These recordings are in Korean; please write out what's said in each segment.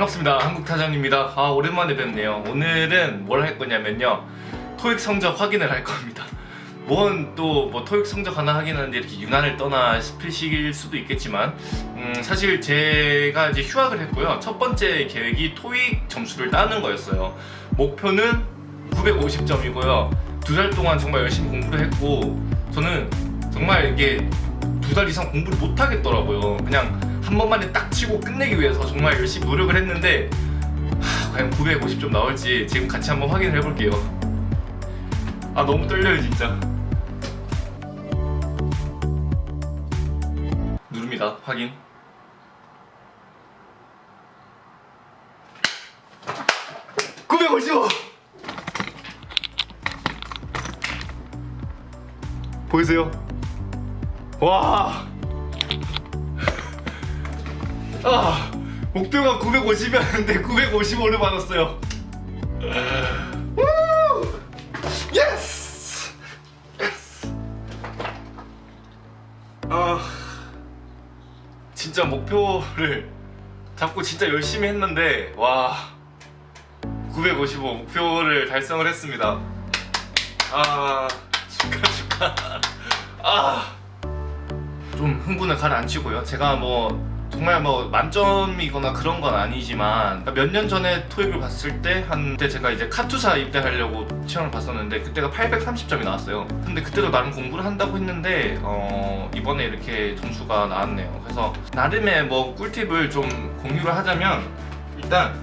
반갑습니다. 한국타장입니다. 아 오랜만에 뵙네요. 오늘은 뭘 할 거냐면요. 토익 성적 확인을 할 겁니다. 뭔 또 뭐 토익 성적 하나 확인하는데 이렇게 유난을 떠나 싶으실 수도 있겠지만 음, 사실 제가 이제 휴학을 했고요. 첫 번째 계획이 토익 점수를 따는 거였어요. 목표는 950점이고요. 두 달 동안 정말 열심히 공부를 했고 저는 정말 이게 두 달 이상 공부를 못 하겠더라고요. 그냥 한 번만에 딱 치고 끝내기 위해서 정말 열심히 노력을 했는데 하, 과연 950점 나올지 지금 같이 한번 확인을 해볼게요. 아 너무 떨려요 진짜. 누릅니다 확인. (955) 보이세요? 와 아, 목표가 950이었는데 955를 받았어요. 아, 진짜 목표를 잡고 진짜 열심히 했는데 와, 955 목표를 달성을 했습니다. 아, 축하 축하. 아, 좀 흥분을 가라앉히고요. 제가 뭐 정말 뭐 만점이거나 그런 건 아니지만 몇 년 전에 토익을 봤을 때 한 때 제가 이제 카투사 입대하려고 시험을 봤었는데 그때가 830점이 나왔어요. 근데 그때도 나름 공부를 한다고 했는데 어 이번에 이렇게 점수가 나왔네요. 그래서 나름의 뭐 꿀팁을 좀 공유를 하자면 일단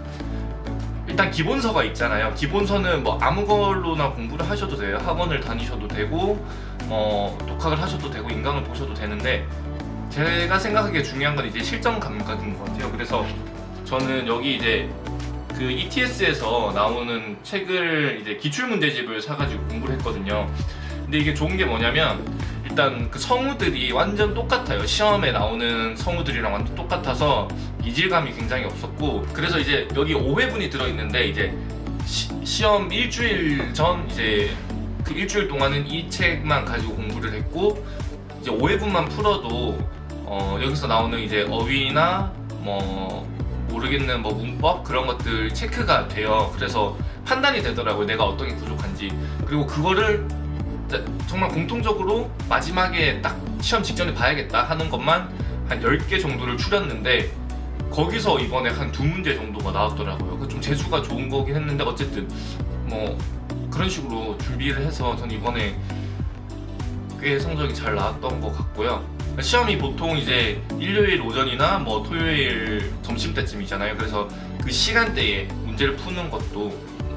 일단 기본서가 있잖아요. 기본서는 뭐 아무 걸로나 공부를 하셔도 돼요. 학원을 다니셔도 되고 어 독학을 하셔도 되고 인강을 보셔도 되는데 제가 생각하기에 중요한 건 이제 실전 감각인 것 같아요. 그래서 저는 여기 이제 그 ETS에서 나오는 책을 이제 기출 문제집을 사가지고 공부를 했거든요. 근데 이게 좋은 게 뭐냐면 일단 그 성우들이 완전 똑같아요. 시험에 나오는 성우들이랑 완전 똑같아서 이질감이 굉장히 없었고 그래서 이제 여기 5회분이 들어있는데 이제 시, 험 일주일 전 이제 그 일주일 동안은 이 책만 가지고 공부를 했고 이제 5회분만 풀어도 어, 여기서 나오는 이제 어휘나 뭐 모르겠는 뭐 문법 그런 것들 체크가 돼요. 그래서 판단이 되더라고요. 내가 어떤 게 부족한지. 그리고 그거를 정말 공통적으로 마지막에 딱 시험 직전에 봐야겠다 하는 것만 한 10개 정도를 추렸는데 거기서 이번에 한 두 문제 정도가 나왔더라고요. 그 좀 재수가 좋은 거긴 했는데 어쨌든 뭐 그런 식으로 준비를 해서 전 이번에 꽤 성적이 잘 나왔던 것 같고요. 시험이 보통 이제 일요일 오전이나 뭐 토요일 점심 때쯤이잖아요. 그래서 그 시간대에 문제를 푸는 것도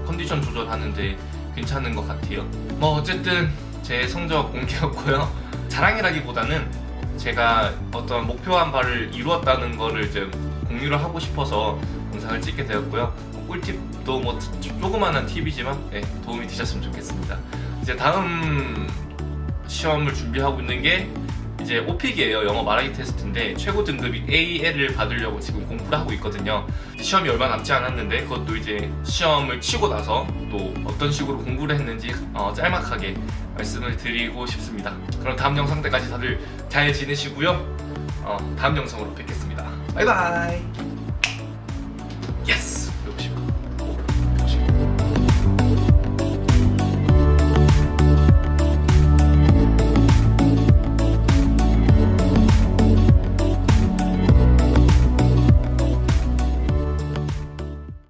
컨디션 조절하는데 괜찮은 것 같아요. 뭐 어쨌든 제 성적 공개였고요. 자랑이라기보다는 제가 어떤 목표한 바를 이루었다는 거를 이제 공유를 하고 싶어서 영상을 찍게 되었고요. 꿀팁도 뭐 조그마한 팁이지만 네, 도움이 되셨으면 좋겠습니다. 이제 다음 시험을 준비하고 있는 게 이제 오픽이에요. 영어 말하기 테스트인데 최고 등급이 AL을 받으려고 지금 공부를 하고 있거든요. 시험이 얼마 남지 않았는데 그것도 이제 시험을 치고 나서 또 어떤 식으로 공부를 했는지 어, 짤막하게 말씀을 드리고 싶습니다. 그럼 다음 영상 때까지 다들 잘 지내시고요. 어, 다음 영상으로 뵙겠습니다. 바이바이